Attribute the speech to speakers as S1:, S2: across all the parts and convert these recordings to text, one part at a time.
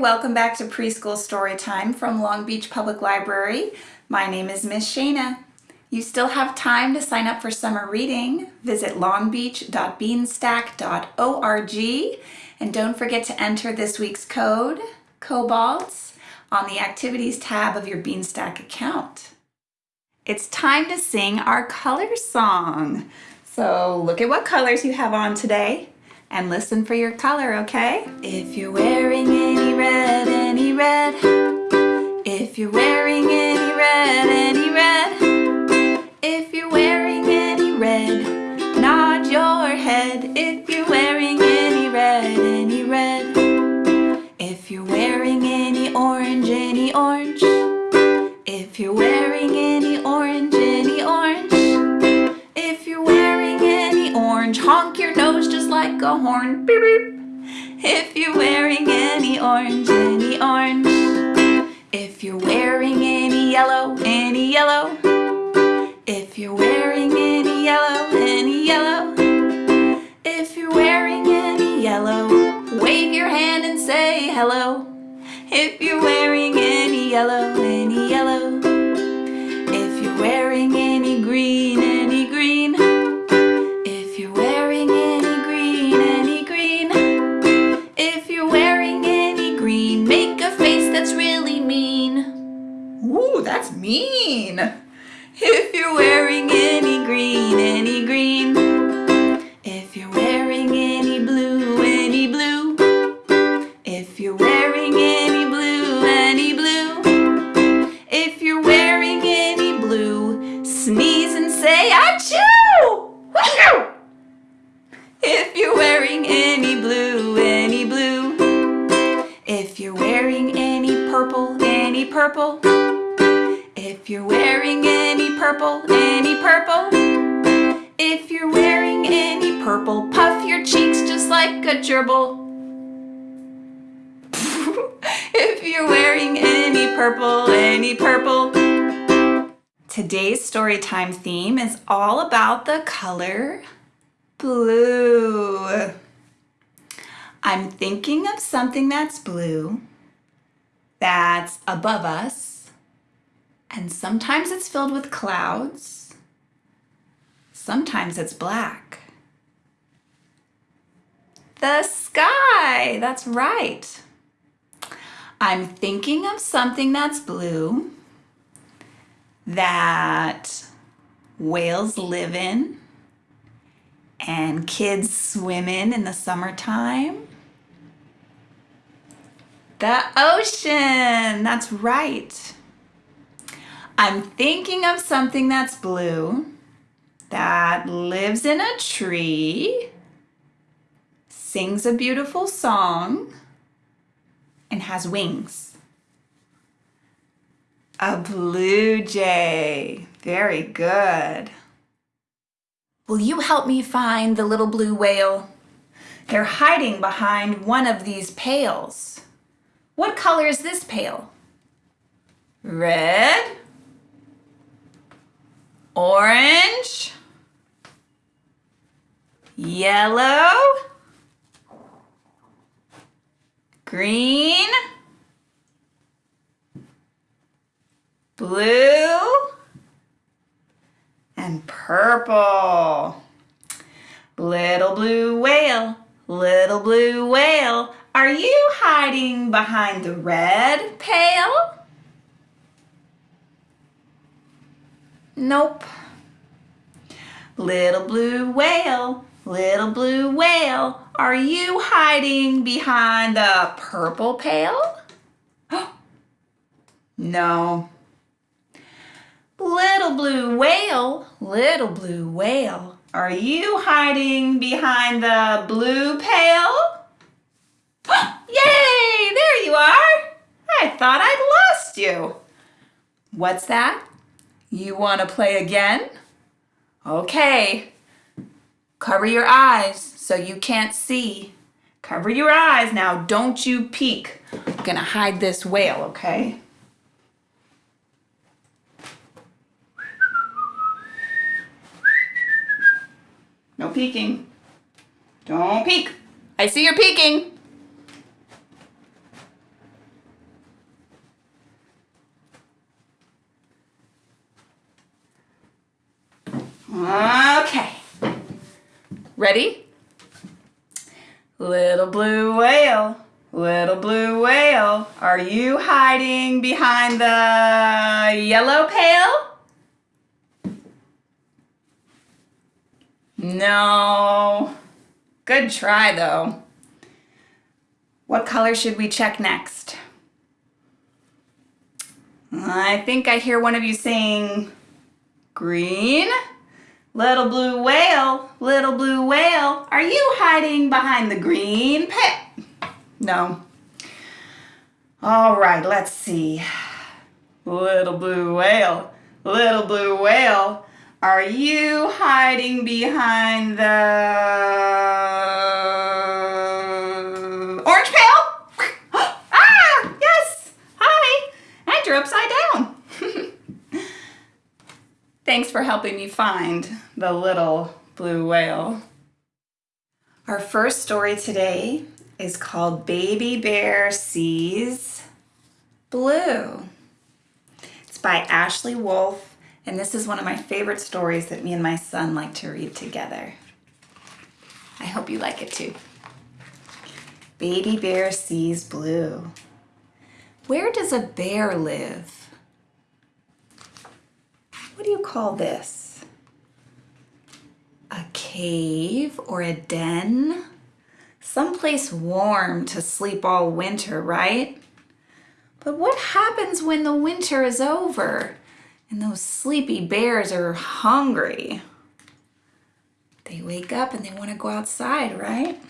S1: Welcome back to Preschool Storytime from Long Beach Public Library. My name is Miss Shana. You still have time to sign up for summer reading. Visit longbeach.beanstack.org and don't forget to enter this week's code, COBALT, on the Activities tab of your Beanstack account. It's time to sing our color song. So look at what colors you have on today and listen for your color, okay? If you're wearing any red, any red, if you're wearing any red, any red, if you're wearing any red, nod your head. If you're wearing any red, any red, if you're wearing any orange, any orange, if you're wearing any orange, any orange, if you're wearing any orange, honk your nose just like a horn. Beep, beep. If you're wearing any orange, any orange. If you're wearing any yellow, any yellow. If you're wearing any yellow, any yellow. If you're wearing any yellow, wave your hand and say hello. If you're wearing any yellow, any yellow. If you're wearing any green, any green. Purple. If you're wearing any purple, any purple. If you're wearing any purple, puff your cheeks just like a gerbil. if you're wearing any purple, any purple. Today's storytime theme is all about the color blue. I'm thinking of something that's blue, that's above us, and sometimes it's filled with clouds, sometimes it's black. The sky, that's right. I'm thinking of something that's blue, that whales live in, and kids swim in in the summertime. The ocean, that's right. I'm thinking of something that's blue, that lives in a tree, sings a beautiful song, and has wings. A blue jay, very good. Will you help me find the little blue whale? They're hiding behind one of these pails. What color is this pail? Red? Orange? Yellow? Green? Blue? and purple. Little blue whale, little blue whale, are you hiding behind the red pail? Nope. Little blue whale, little blue whale, are you hiding behind the purple pail? no. Little blue whale, little blue whale, are you hiding behind the blue pail? Yay, there you are. I thought I'd lost you. What's that? You want to play again? Okay. Cover your eyes so you can't see. Cover your eyes now, don't you peek. I'm gonna hide this whale, okay? No peeking. Don't peek. I see you're peeking. Ready? Little blue whale, little blue whale, are you hiding behind the yellow pail? No. Good try though. What color should we check next? I think I hear one of you saying green. Little blue whale, little blue whale, are you hiding behind the green pit? No. All right, let's see. Little blue whale, little blue whale, are you hiding behind the orange pail? ah, yes, hi, and you're upside down. Thanks for helping me find the little blue whale. Our first story today is called Baby Bear Sees Blue. It's by Ashley Wolf, and this is one of my favorite stories that me and my son like to read together. I hope you like it too. Baby Bear Sees Blue. Where does a bear live? What do you call this? a cave or a den, someplace warm to sleep all winter, right? But what happens when the winter is over and those sleepy bears are hungry? They wake up and they want to go outside, right?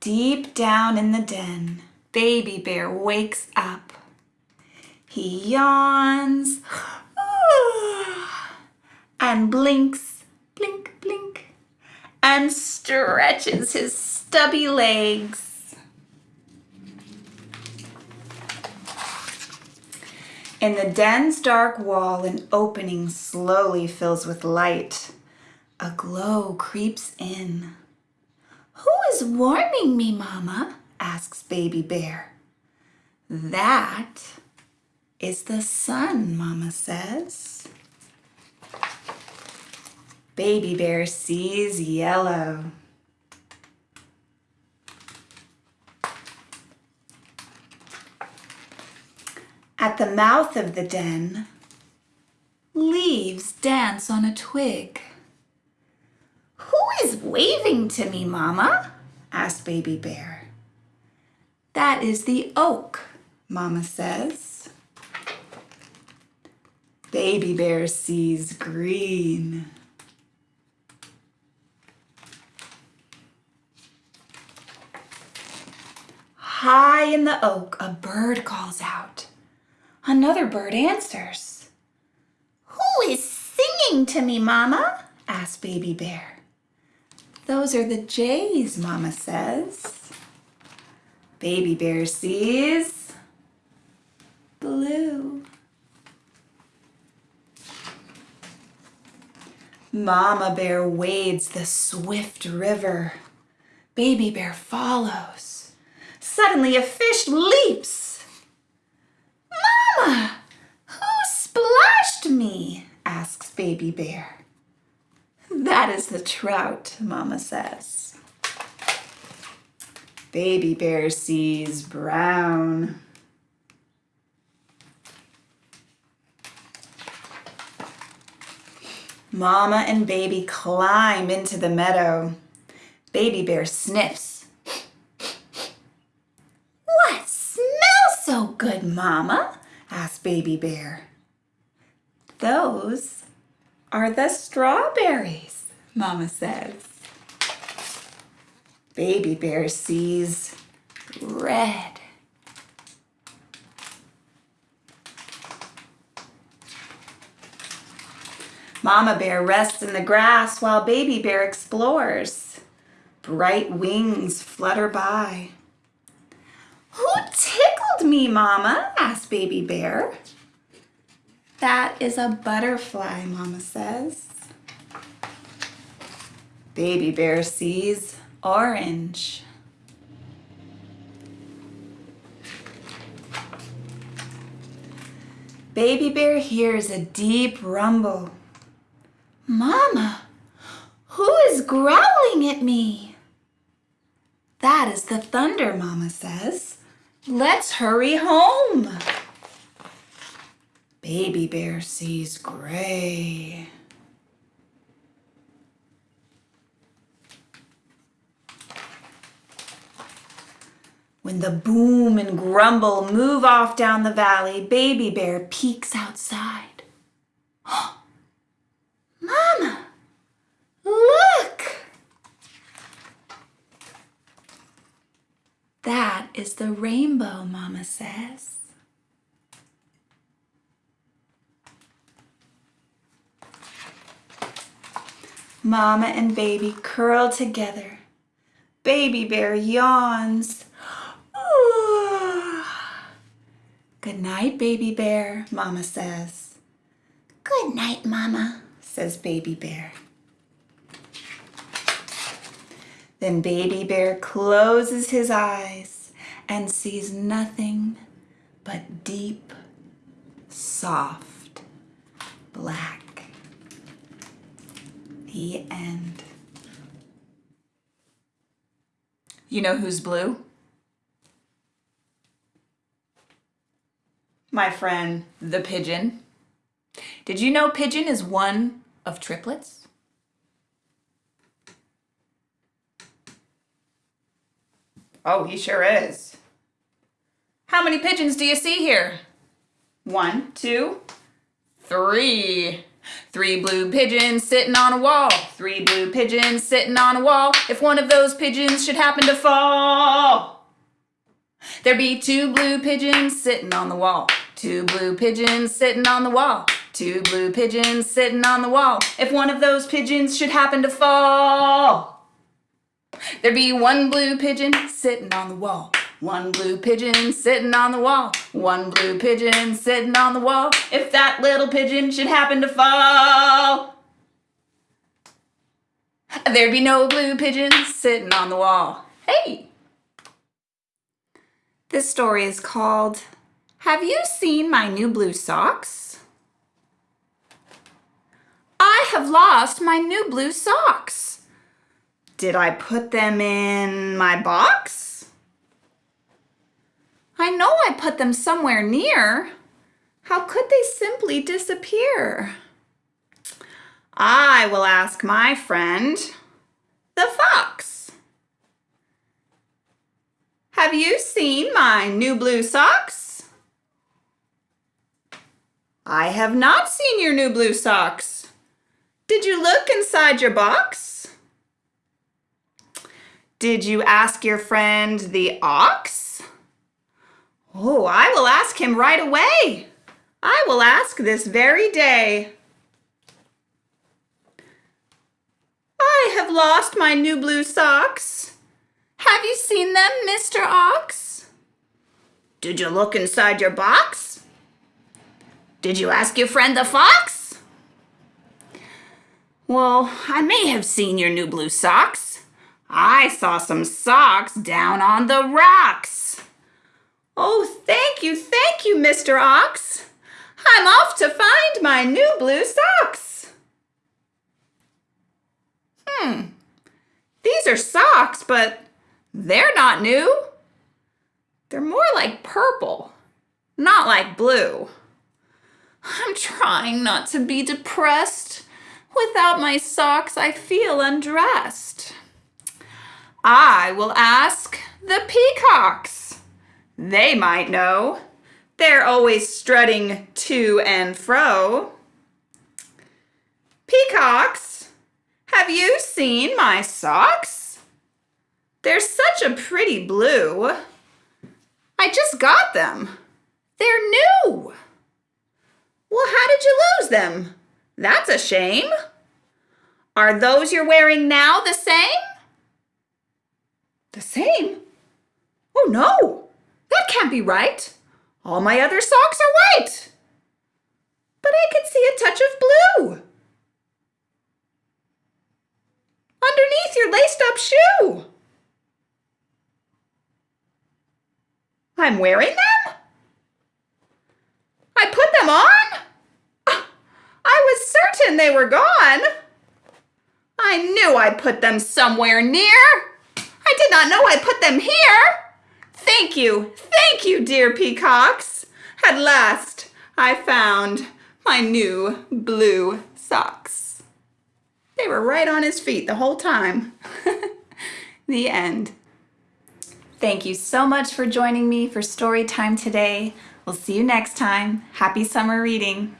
S1: Deep down in the den, baby bear wakes up. He yawns and blinks, blink, blink, and stretches his stubby legs. In the den's dark wall, an opening slowly fills with light. A glow creeps in. Who is warming me, Mama? asks Baby Bear. That is the sun, Mama says. Baby bear sees yellow. At the mouth of the den, leaves dance on a twig. Who is waving to me, Mama? asked Baby Bear. That is the oak, Mama says. Baby Bear sees green. High in the oak, a bird calls out. Another bird answers. Who is singing to me, Mama? asked Baby Bear. Those are the jays, Mama says. Baby Bear sees blue. Mama Bear wades the swift river. Baby Bear follows. Suddenly a fish leaps. Mama, who splashed me? asks Baby Bear. That is the trout, Mama says. Baby Bear sees brown. Mama and baby climb into the meadow. Baby Bear sniffs What smells so good, Mama? asked Baby Bear. Those are the strawberries, Mama says. Baby Bear sees red. Mama Bear rests in the grass while Baby Bear explores. Bright wings flutter by. Who tickled me, Mama? asked Baby Bear. That is a butterfly, Mama says. Baby Bear sees orange. Baby Bear hears a deep rumble. Mama, who is growling at me? That is the thunder, Mama says. Let's hurry home. Baby bear sees gray. When the boom and grumble move off down the valley, Baby Bear peeks outside. Mama, look! That is the rainbow, Mama says. Mama and baby curl together. Baby bear yawns. Good night, baby bear, Mama says. Good night, Mama, says baby bear. Then baby bear closes his eyes and sees nothing but deep, soft, black. The end. You know who's blue? My friend, the pigeon. Did you know pigeon is one of triplets? Oh, he sure is. How many pigeons do you see here? One, two, three. Three blue pigeons sitting on a wall. Three blue pigeons sitting on a wall. If one of those pigeons should happen to fall, there'd be two blue pigeons sitting on the wall. Two blue pigeons sitting on the wall. Two blue pigeons sitting on the wall. If one of those pigeons should happen to fall, There'd be one blue pigeon sitting on the wall. One blue pigeon sitting on the wall. One blue pigeon sitting on the wall. If that little pigeon should happen to fall, there'd be no blue pigeons sitting on the wall. Hey! This story is called Have You Seen My New Blue Socks? I have lost my new blue socks. Did I put them in my box? I know I put them somewhere near. How could they simply disappear? I will ask my friend, the fox. Have you seen my new blue socks? I have not seen your new blue socks. Did you look inside your box? Did you ask your friend the ox? Oh, I will ask him right away. I will ask this very day. I have lost my new blue socks. Have you seen them, Mr. Ox? Did you look inside your box? Did you ask your friend the fox? Well, I may have seen your new blue socks. I saw some socks down on the rocks. Oh, thank you, thank you, Mr. Ox. I'm off to find my new blue socks. Hmm, these are socks, but they're not new. They're more like purple, not like blue. I'm trying not to be depressed. Without my socks, I feel undressed. I will ask the peacocks. They might know. They're always strutting to and fro. Peacocks, have you seen my socks? They're such a pretty blue. I just got them. They're new. Well, how did you lose them? That's a shame. Are those you're wearing now the same? The same? Oh no, that can't be right. All my other socks are white. But I can see a touch of blue. Underneath your laced up shoe. I'm wearing them? I put them on? Was certain they were gone. I knew I put them somewhere near. I did not know I put them here. Thank you, thank you, dear peacocks. At last, I found my new blue socks. They were right on his feet the whole time. the end. Thank you so much for joining me for story time today. We'll see you next time. Happy summer reading.